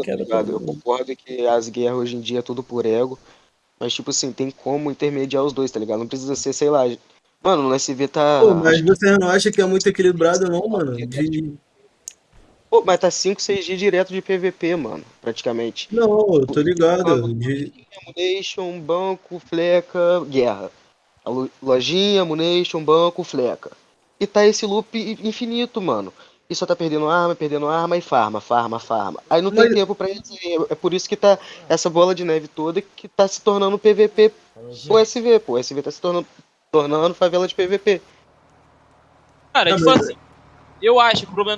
tá quebra ligado? Eu concordo que as guerras hoje em dia é tudo por ego. Mas, tipo assim, tem como intermediar os dois, tá ligado? Não precisa ser, sei lá. Mano, no SV tá. Pô, mas você não acha que é muito equilibrado, não, mano? De... Pô, mas tá 5, 6 dias direto de PVP, mano, praticamente. Não, eu tô ligado. De... Munition, banco, fleca, guerra. A lo- lojinha, munition, banco, fleca. E tá esse loop infinito, mano. E só tá perdendo arma, perdendo arma e farma, farma, farma. Aí não tem Mas- tempo pra isso. É por isso que tá essa bola de neve toda que tá se tornando PVP pro SV, pô. O SV tá se tornando, tornando favela de PVP. Cara, tipo assim, eu acho que o problema